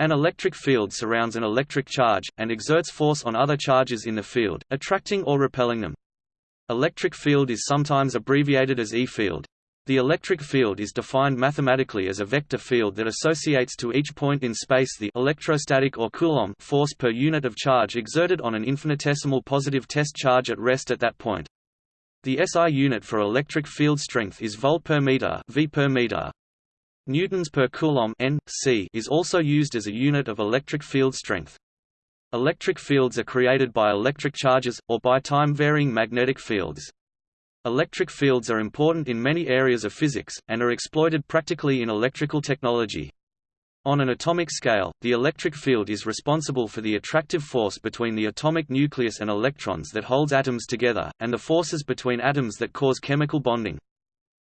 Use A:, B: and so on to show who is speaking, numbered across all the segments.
A: An electric field surrounds an electric charge, and exerts force on other charges in the field, attracting or repelling them. Electric field is sometimes abbreviated as E-field. The electric field is defined mathematically as a vector field that associates to each point in space the electrostatic or Coulomb force per unit of charge exerted on an infinitesimal positive test charge at rest at that point. The SI unit for electric field strength is volt per meter, v per meter. Newtons per coulomb is also used as a unit of electric field strength. Electric fields are created by electric charges, or by time-varying magnetic fields. Electric fields are important in many areas of physics, and are exploited practically in electrical technology. On an atomic scale, the electric field is responsible for the attractive force between the atomic nucleus and electrons that holds atoms together, and the forces between atoms that cause chemical bonding.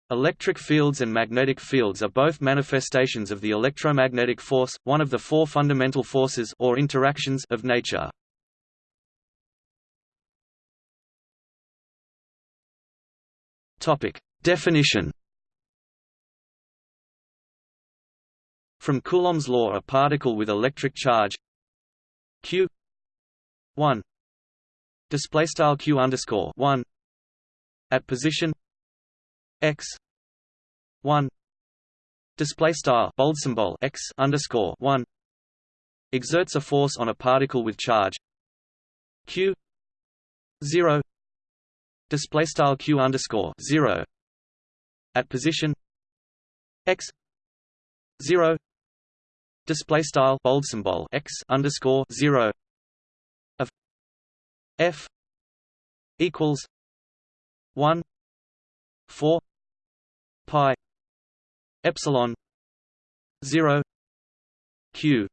A: Electric fields and magnetic fields are both manifestations of the electromagnetic force, one of the four fundamental forces or interactions of nature. Topic: Definition. From Coulomb's law, a particle with electric charge q 1 display style q underscore 1 at position x 1 display style bold symbol x underscore 1 exerts a force on a particle with charge. Q 0 display style q underscore 0 at position. X 0 display style bold symbol x underscore 0 of f equals 1 4 pi epsilon 0 q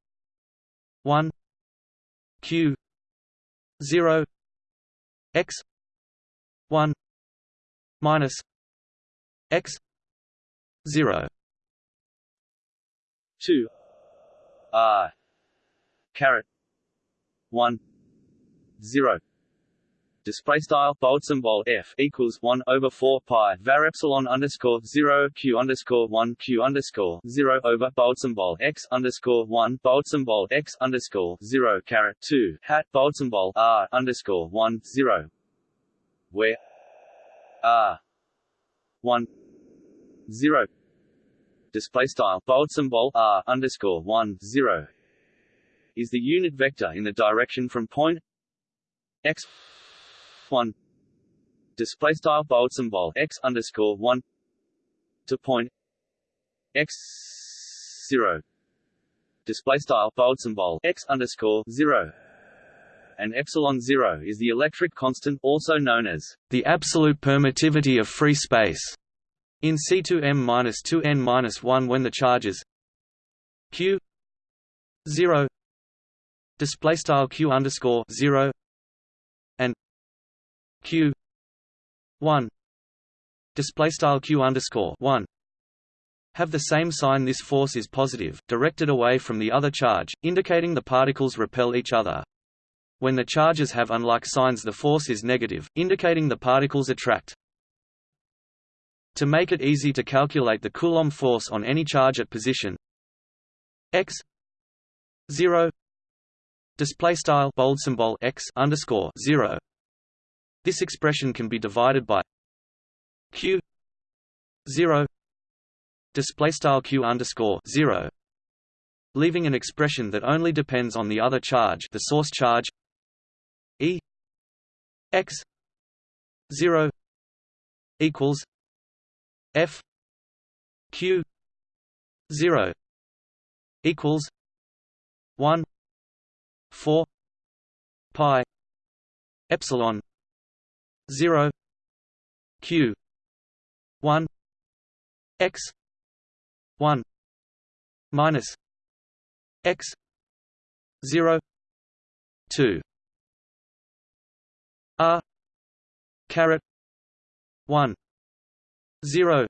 A: 1 q 0 x 1 minus x 0 2 r caret. 1 0 display style bold symbol f equals one over four pi var epsilon underscore zero q underscore one q underscore zero over bold symbol x underscore one bold symbol x underscore zero caret two hat bold symbol r underscore one zero, where r one zero display style bold symbol r underscore one zero is the unit vector in the direction from point x one. Display style bold symbol x underscore one to point x zero. Display style bold symbol x underscore zero. And epsilon zero is the electric constant, also known as the absolute permittivity of free space. In C2m-2n-1 when the charges q 0 display style q underscore 0 q 1 display style q underscore 1 have the same sign this force is positive, directed away from the other charge, indicating the particles repel each other. When the charges have unlike signs the force is negative, indicating the particles attract. To make it easy to calculate the Coulomb force on any charge at position x 0 display style bold symbol x underscore 0 this expression can be divided by q 0 display style q underscore 0 leaving an expression that only depends on the other charge the source charge e x 0 equals f q 0 equals 1 4 pi epsilon 0 q 1 x 1 minus x 0 2 r caret 1 0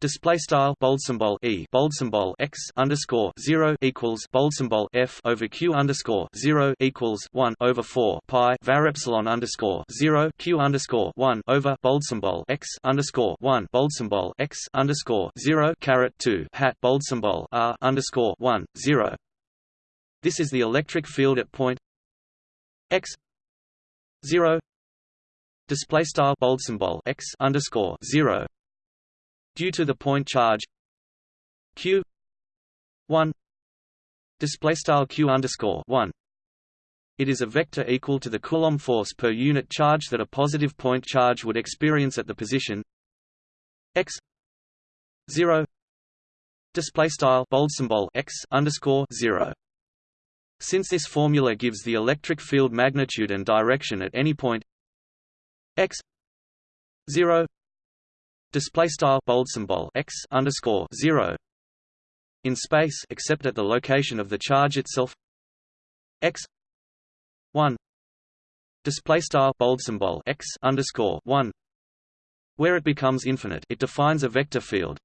A: Display style bold symbol e bold symbol x underscore zero equals bold symbol f over q underscore zero equals one over four pi var epsilon underscore zero q underscore one over bold symbol x underscore one bold symbol x underscore zero caret two hat bold symbol r underscore one zero. This is the electric field at point x 0 display style bold symbol x underscore 0 due to the point charge q 1 display style q underscore 1 it is a vector equal to the Coulomb force per unit charge that a positive point charge would experience at the position x 0 display style bold symbol x underscore 0 since this formula gives the electric field magnitude and direction at any point x 0 display style bold symbol x underscore 0 in space except at the location of the charge itself x 1 display style bold symbol x underscore 1 where it becomes infinite it defines a vector field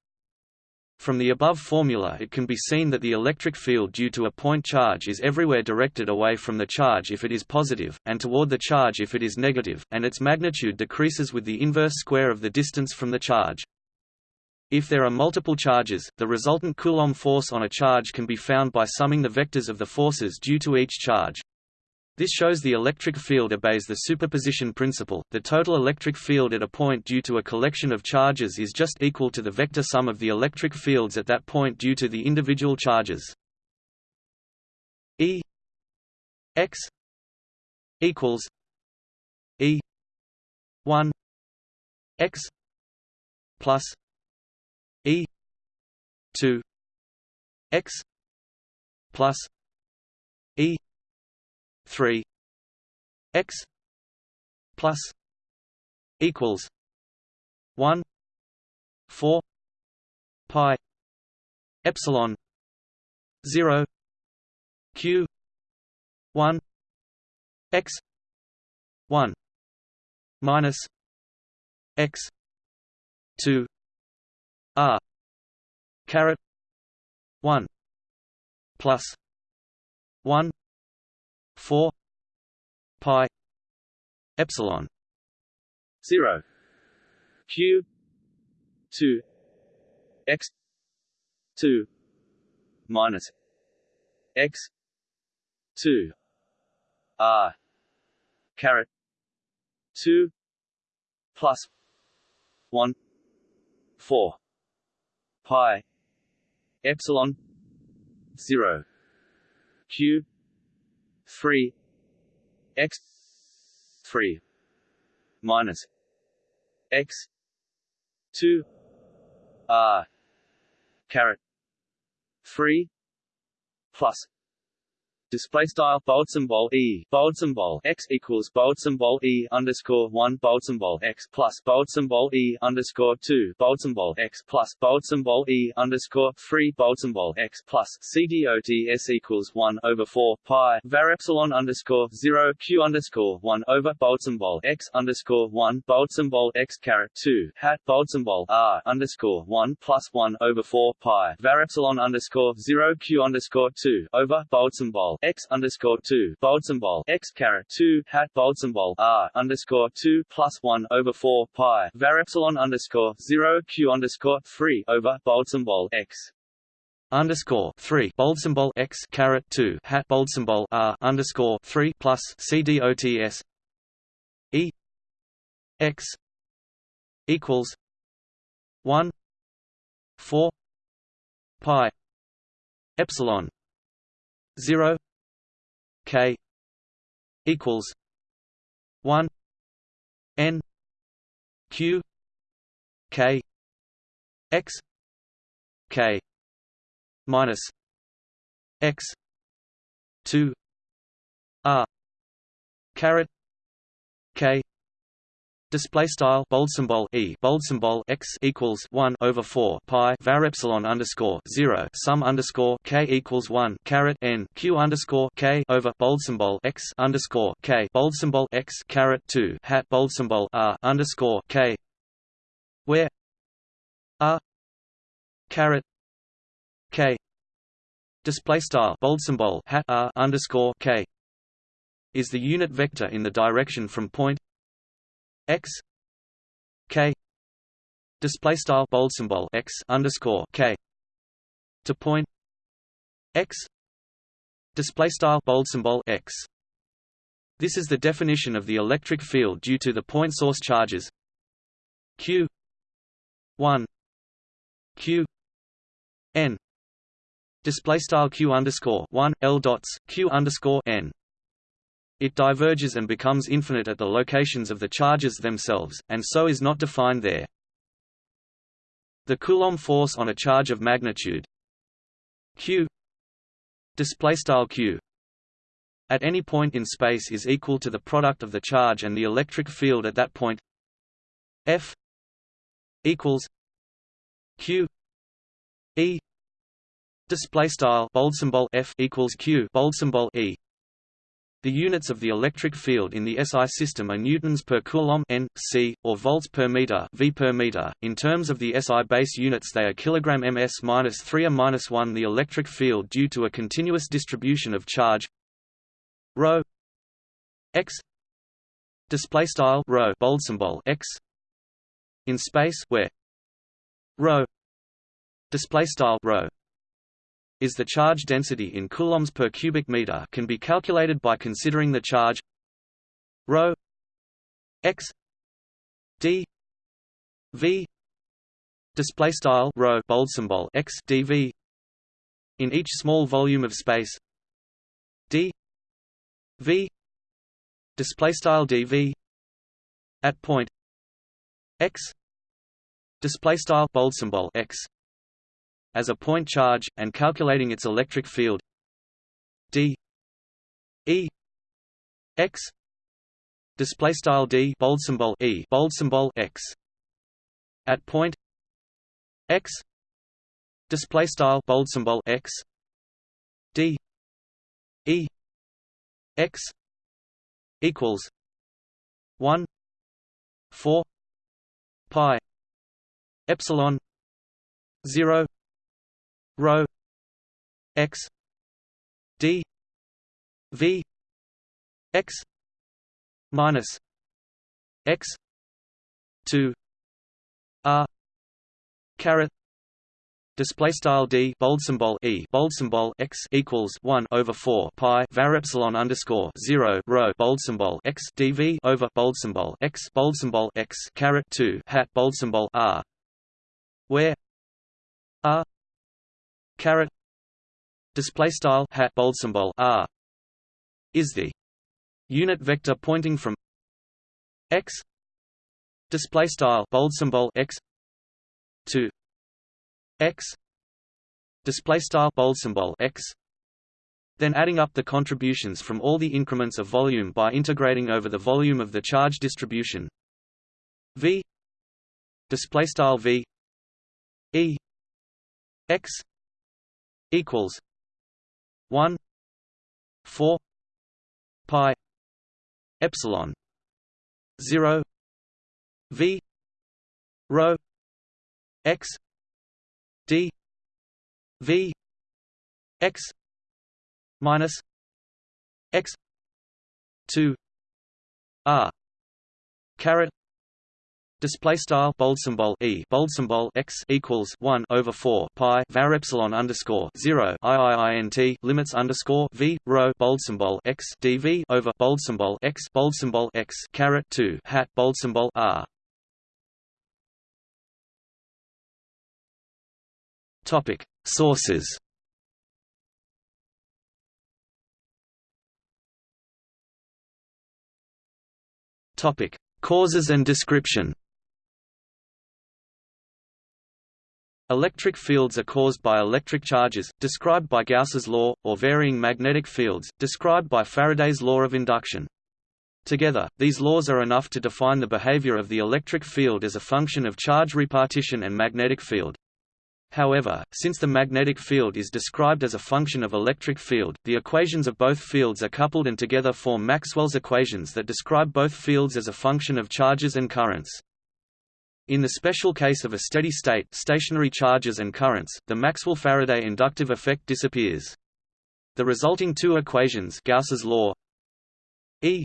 A: from the above formula it can be seen that the electric field due to a point charge is everywhere directed away from the charge if it is positive, and toward the charge if it is negative, and its magnitude decreases with the inverse square of the distance from the charge. If there are multiple charges, the resultant Coulomb force on a charge can be found by summing the vectors of the forces due to each charge. This shows the electric field obeys the superposition principle. The total electric field at a point due to a collection of charges is just equal to the vector sum of the electric fields at that point due to the individual charges. E x equals E 1 x plus E 2 x plus E 3 x plus equals 1 4 pi epsilon 0 q 1 x 1 minus x 2 r caret 1 plus 1 4 pi epsilon 0 q 2 x 2 minus x 2 r caret 2 plus 1 4 pi epsilon 0 q 3 x 3 minus x 2 r caret 3 plus Display style bold symbol e bold symbol x equals bold symbol e underscore one bold symbol x plus bold symbol e underscore two bold symbol x plus bold symbol e underscore three bold symbol x plus cdots equals one over four pi var epsilon underscore zero q underscore one over bold symbol x underscore one bold symbol x caret two hat bold symbol r underscore one plus one over four pi var epsilon underscore zero q underscore two over bold symbol x underscore two bold symbol x caret two hat bold symbol r underscore two plus one over four pi var epsilon underscore zero q underscore three over bold symbol x. Underscore three bold symbol x caret two hat bold symbol r underscore three plus c dots e. X. equals one four pi epsilon 0 k equals 1 n q k x k minus x 2 r caret k Display style bold symbol e bold symbol x equals one over four pi var epsilon underscore zero sum underscore k equals one caret n q underscore k over bold symbol x underscore k bold symbol x caret two hat bold symbol r underscore k where r caret k. Display style bold symbol hat r underscore k is the unit vector in the direction from point x k display style bold symbol x underscore k to point x display style bold symbol x. This is the definition of the electric field due to the point source charges q 1 q n. Display style q underscore 1 l dots q underscore n it diverges and becomes infinite at the locations of the charges themselves, and so is not defined there. The Coulomb force on a charge of magnitude q q at any point in space is equal to the product of the charge and the electric field at that point f equals q e display style bold symbol f equals q bold symbol e the units of the electric field in the SI system are newtons per coulomb n, c, or volts per meter v per meter. In terms of the SI base units, they are kilogram ms minus 3 a minus 1. The electric field due to a continuous distribution of charge rho x display style rho bold symbol x in space where rho display style rho is the charge density in coulombs per cubic meter can be calculated by considering the charge rho x d v display style rho bold symbol x dv in each small volume of space d v display style dv at point x display style bold symbol x as a point charge, and calculating its electric field. D. E. X. Display style d. Bold symbol e. Bold symbol x. At point. X. Display style bold symbol x. D. E. X. Equals. 1 4 pi. Epsilon. 0 rho x d v x minus x 2 r caret Display style d bold symbol e bold symbol x equals one over four pi var epsilon underscore zero rho bold symbol x dv over bold symbol x bold symbol x caret two hat bold symbol r, where r caret display style hat bold symbol r. Is the unit vector pointing from x? Display style bold symbol x. To x. Display style bold symbol x. Then adding up the contributions from all the increments of volume by integrating over the volume of the charge distribution. V. Display style v. E. X equals 1 4 pi epsilon 0 v rho x d v x minus x 2 r caret Display style bold symbol e bold symbol x equals one over four pi var epsilon underscore zero iiint limits underscore v rho bold symbol x dv over bold symbol x bold symbol x caret two hat bold symbol r. Topic sources. Topic causes and description. Electric fields are caused by electric charges, described by Gauss's law, or varying magnetic fields, described by Faraday's law of induction. Together, these laws are enough to define the behavior of the electric field as a function of charge repartition and magnetic field. However, since the magnetic field is described as a function of electric field, the equations of both fields are coupled and together form Maxwell's equations that describe both fields as a function of charges and currents. In the special case of a steady state stationary charges and currents, the Maxwell-Faraday inductive effect disappears. The resulting two equations Gauss's law E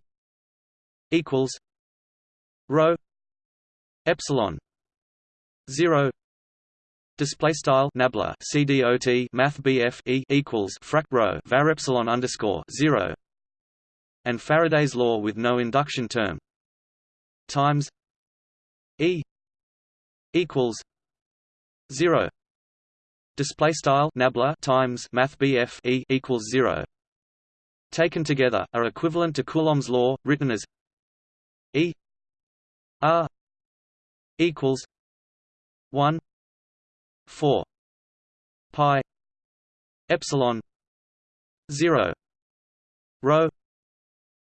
A: equals rho epsilon 0 display style nabla cdot math bf e equals frac rho var epsilon underscore 0 and Faraday's law with no induction term times e equals 0 display style nabla times math bf e equals 0 taken together are equivalent to Coulomb's law written as e r equals 1 4 pi epsilon 0 rho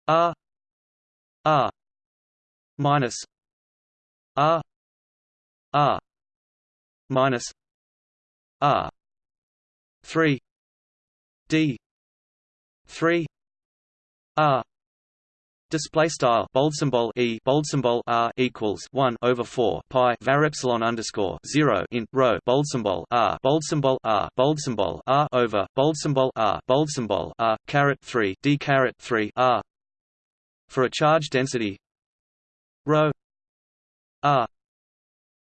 A: r r minus r r minus r 3 d 3 r Display style bold symbol e bold symbol r equals one over four pi var epsilon underscore zero in row bold symbol r bold symbol r bold symbol r over bold symbol r bold symbol r caret three d caret three r for a charge density rho r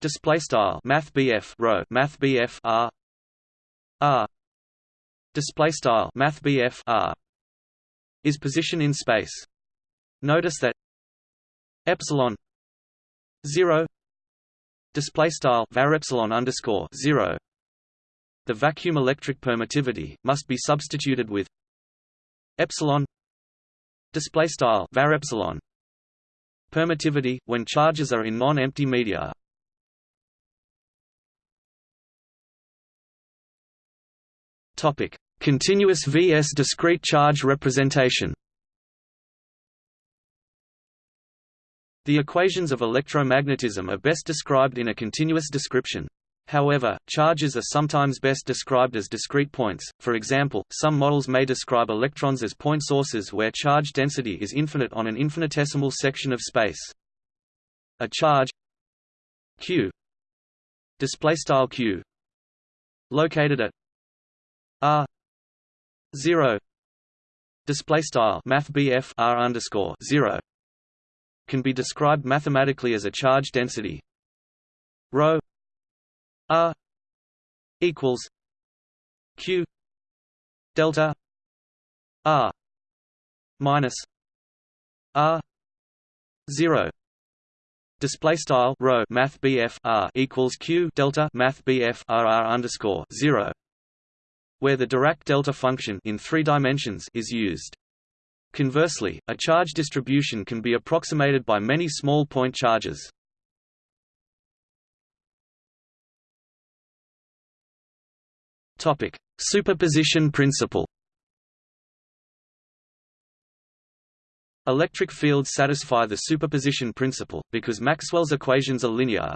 A: display style math bf rho math bf r. R. Display style math bf r. Is position in space. Notice that epsilon 0 display style var epsilon underscore 0 the vacuum electric permittivity must be substituted with epsilon display style var epsilon. Permittivity when charges are in non-empty media topic continuous vs discrete charge representation The equations of electromagnetism are best described in a continuous description. However, charges are sometimes best described as discrete points, for example, some models may describe electrons as point sources where charge density is infinite on an infinitesimal section of space. A charge q displaystyle q located at r 0 displaystyle math r underscore 0 can be described mathematically as a charge density. Rho. R equals q delta r minus r 0 Display style rho math R equals Q delta math BF R R underscore zero where the Dirac delta function in three dimensions is used. Conversely, a charge distribution can be approximated by many small point charges. Topic: Superposition principle. Electric fields satisfy the superposition principle because Maxwell's equations are linear.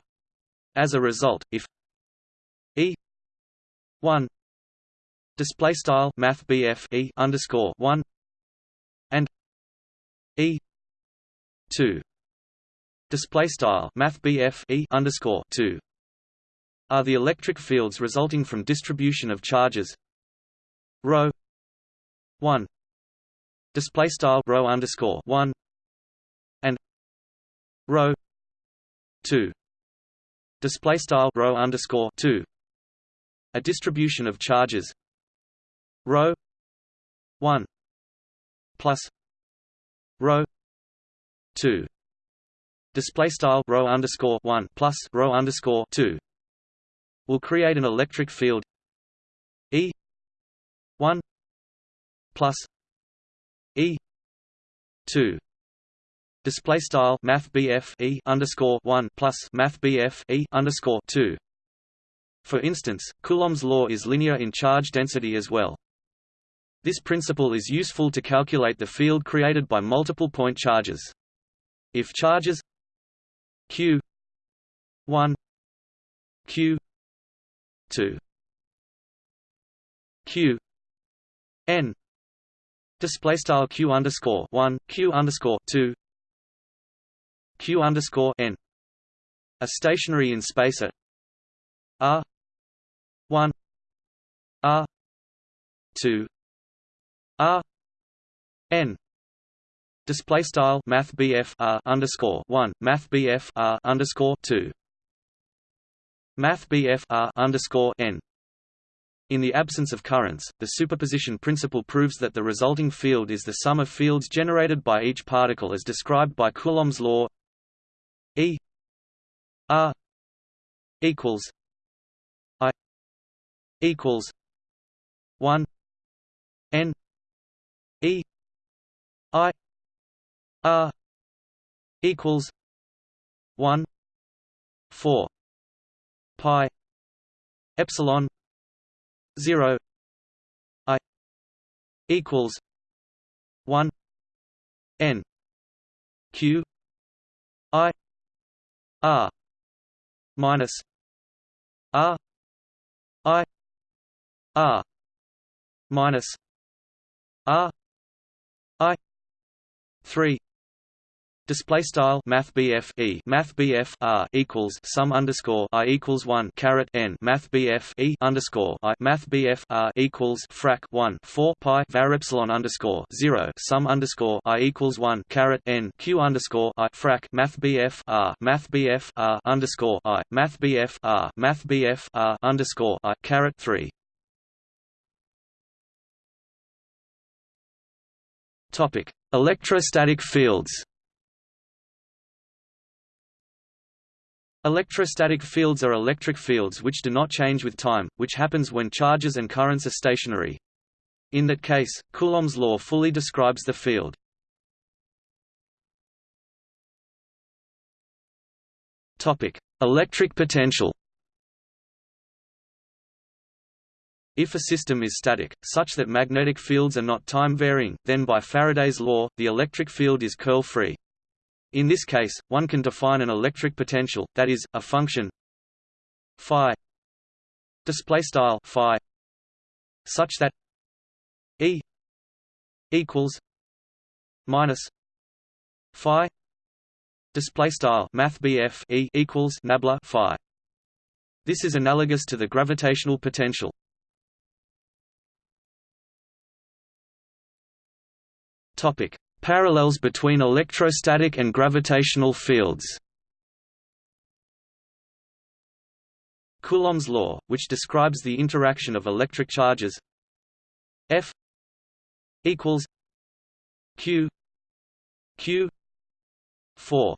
A: As a result, if E 1 display style math E underscore 1 and E two display style math BF E underscore two are the electric fields resulting from distribution of charges. Rho one display style rho underscore one and rho two display style rho underscore two. A distribution of charges rho one plus rho 2 display style rho underscore 1 plus rho underscore 2 will create an electric field E 1 plus E 2 display style math BF E underscore 1 plus math BF E underscore 2 for instance Coulomb's law is linear in charge density as well this principle is useful to calculate the field created by multiple point charges. If charges q 1 q 2 q n display style q underscore 1 q underscore 2 q underscore n are stationary in space at r 1 r 2 R N display style math BF R underscore one math BF R underscore two Math BF R underscore N. In the absence of currents, the superposition principle proves that the resulting field is the sum of fields generated by each particle as described by Coulomb's law E R equals I equals one N E I R equals one four pi epsilon 0 i equals 1 n q i r minus r i r minus r i 3 Display style Math BF E Math BF R equals sum underscore I equals one caret N Math BF E underscore I Math BF R equals frac one four pi var epsilon underscore zero sum underscore I equals one caret N Q underscore I frac Math BF R Math BF R underscore I Math BF R Math BF R underscore I caret three Topic Electrostatic fields Electrostatic fields are electric fields which do not change with time, which happens when charges and currents are stationary. In that case, Coulomb's law fully describes the field. Topic: Electric potential. If a system is static, such that magnetic fields are not time-varying, then by Faraday's law, the electric field is curl-free. In this case, one can define an electric potential, that is, a function phi display style such that E equals minus phi display style math E equals nabla phi. This is analogous to the gravitational potential. Topic: Parallels between electrostatic and gravitational fields. Coulomb's law, which describes the interaction of electric charges F equals Q Q 4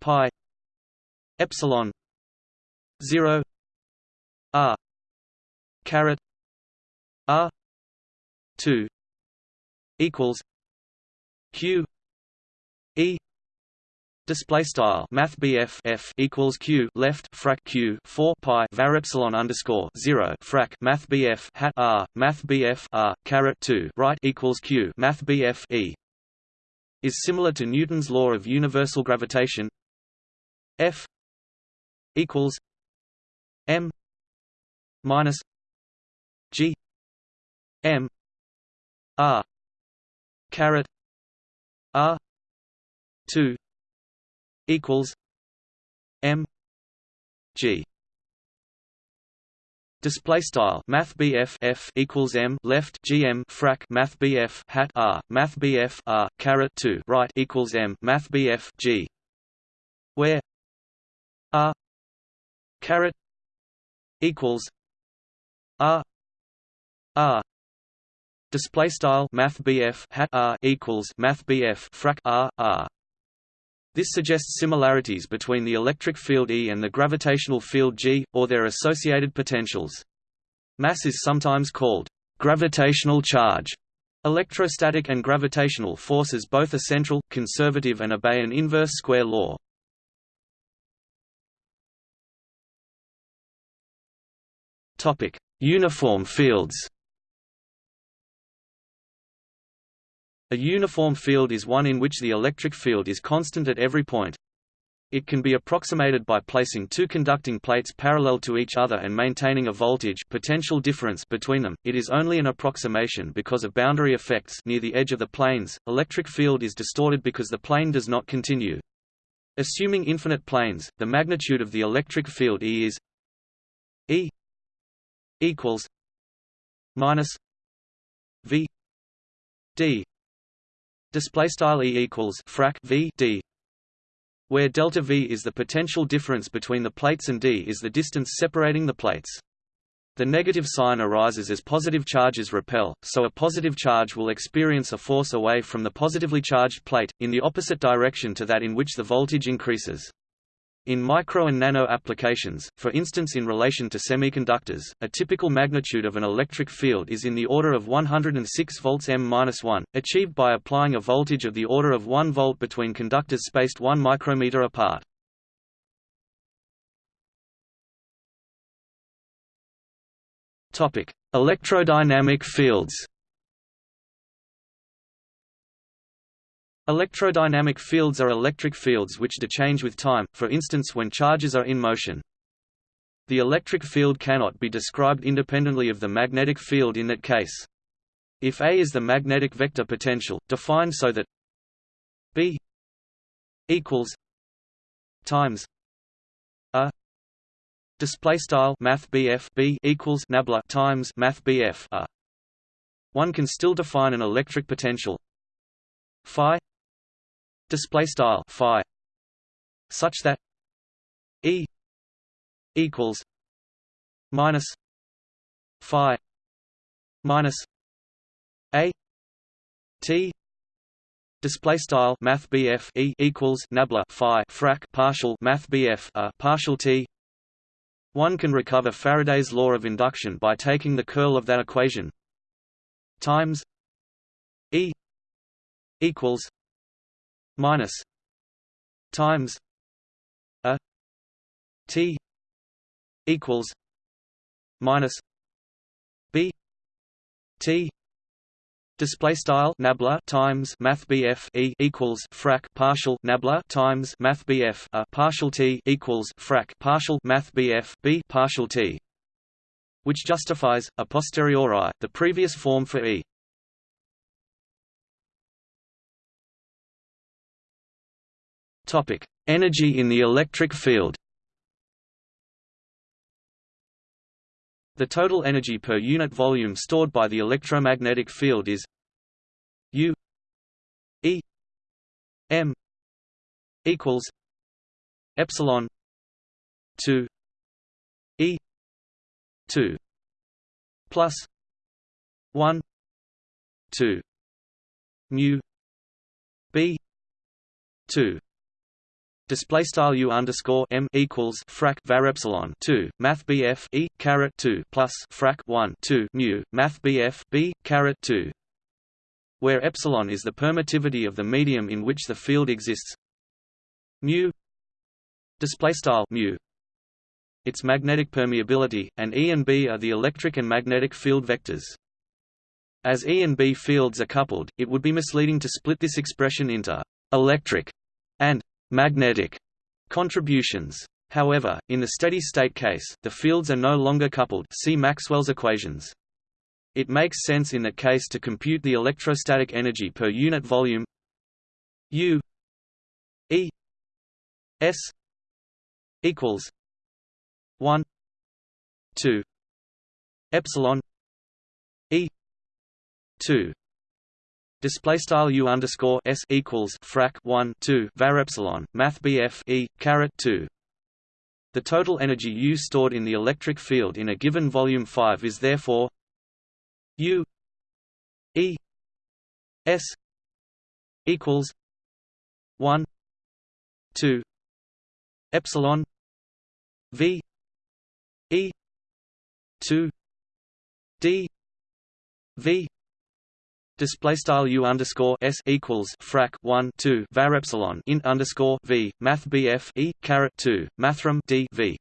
A: pi epsilon 0 r caret r 2 equals q e Display style Math BF F equals Q left frac Q four pi var epsilon underscore zero frac Math BF hat R Math BF R caret two right equals Q Math BF E is similar to Newton's law of universal gravitation. F equals M minus G M R caret R two equals M G. Display style Math F equals M left GM frac Math BF hat R Math BF R caret two right equals M Math BF G. Where R caret equals R R Display style Math hat R equals Math frac R R. This suggests similarities between the electric field E and the gravitational field G, or their associated potentials. Mass is sometimes called gravitational charge. Electrostatic and gravitational forces both are central, conservative and obey an inverse square law. Uniform fields A uniform field is one in which the electric field is constant at every point. It can be approximated by placing two conducting plates parallel to each other and maintaining a voltage potential difference between them. It is only an approximation because of boundary effects near the edge of the planes. Electric field is distorted because the plane does not continue. Assuming infinite planes, the magnitude of the electric field E is E equals minus V D display style e equals frac v d where delta V is the potential difference between the plates and d is the distance separating the plates. The negative sign arises as positive charges repel, so a positive charge will experience a force away from the positively charged plate, in the opposite direction to that in which the voltage increases. In micro and nano applications, for instance in relation to semiconductors, a typical magnitude of an electric field is in the order of 106 volts M-1, achieved by applying a voltage of the order of 1 volt between conductors spaced 1 micrometer apart. Electrodynamic fields. Electrodynamic fields are electric fields which dechange with time, for instance when charges are in motion. The electric field cannot be described independently of the magnetic field in that case. If A is the magnetic vector potential, defined so that B equals times a Display style Math BF B equals nabla times Math BF a. One can still define an electric potential phi display style phi such that E equals minus phi minus a t display style math BF E equals nabla phi frac partial math BF a partial t. One can recover Faraday's law of induction by taking the curl of that equation times E equals minus times a T equals minus B T Display style nabla times math BF e equals frac partial nabla times math BF a partial t equals frac partial math BF b partial t, which justifies a posteriori the previous form for e. Energy in the electric field. The total energy per unit volume stored by the electromagnetic field is U E M equals epsilon 2 E 2 plus 1 2 mu B 2 Display style u underscore m equals frac var epsilon two. Math bf e caret two plus frac one two mu math bf b caret two, where epsilon is the permittivity of the medium in which the field exists. Mu. Display style mu. Its magnetic permeability, and E and B are the electric and magnetic field vectors. As E and B fields are coupled, it would be misleading to split this expression into electric and magnetic contributions. However, in the steady-state case, the fields are no longer coupled see Maxwell's equations. It makes sense in that case to compute the electrostatic energy per unit volume U E S equals 1 2 epsilon E 2 Display style u underscore s equals frac 1 2 var epsilon math bf e caret 2. The total energy U stored in the electric field in a given volume 5 is therefore U E S equals 1 2 epsilon V E 2 D V Display style u underscore s equals frac 1 2 var epsilon int underscore v math bf e caret 2 mathrm d v.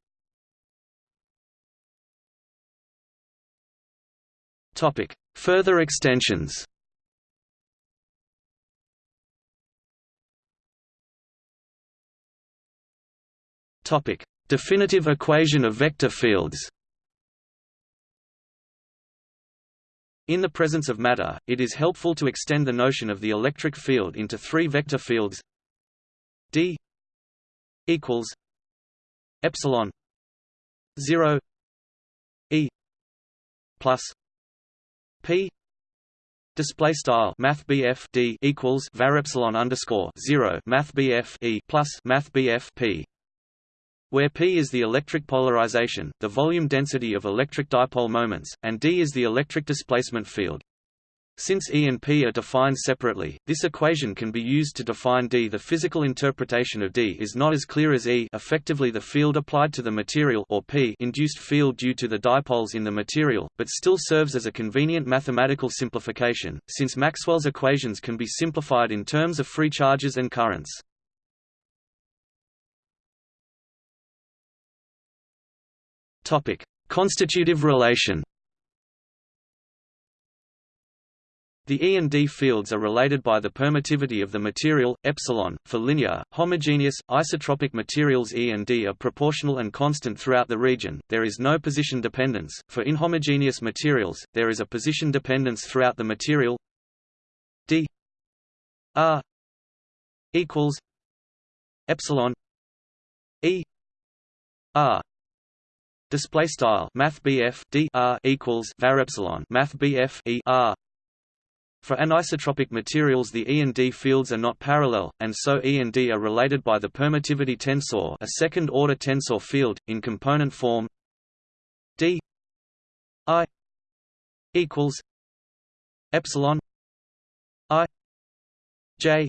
A: Topic: Further extensions. Topic: Definitive equation of vector fields. In the presence of matter, it is helpful to extend the notion of the electric field into three vector fields. D equals epsilon 0 e plus p Display style Math D equals var epsilon underscore zero Math E plus Math P where P is the electric polarization, the volume density of electric dipole moments, and D is the electric displacement field. Since E and P are defined separately, this equation can be used to define D. The physical interpretation of D is not as clear as E effectively the field applied to the material or P induced field due to the dipoles in the material, but still serves as a convenient mathematical simplification, since Maxwell's equations can be simplified in terms of free charges and currents. Constitutive relation The E and D fields are related by the permittivity of the material, epsilon. For linear, homogeneous, isotropic materials E and D are proportional and constant throughout the region, there is no position dependence. For inhomogeneous materials, there is a position dependence throughout the material D R equals epsilon E R display style math D R equals var epsilon math E R. For anisotropic materials the E and D fields are not parallel, and so E and D are related by the permittivity tensor a second-order tensor field, in component form. D I equals epsilon I J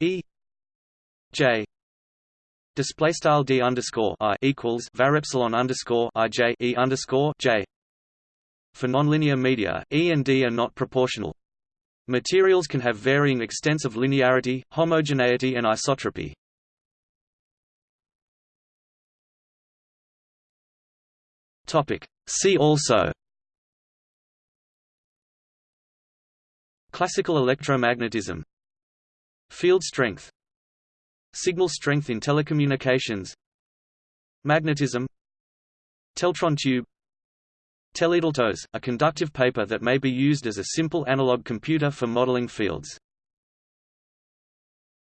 A: E J display style D underscore I equals var epsilon underscore I J E underscore J for nonlinear media, E and D are not proportional. Materials can have varying extents of linearity, homogeneity and isotropy. Topic. See also Classical electromagnetism Field strength Signal strength in telecommunications Magnetism Teltron tube Teledeltos, a conductive paper that may be used as a simple analog computer for modeling fields.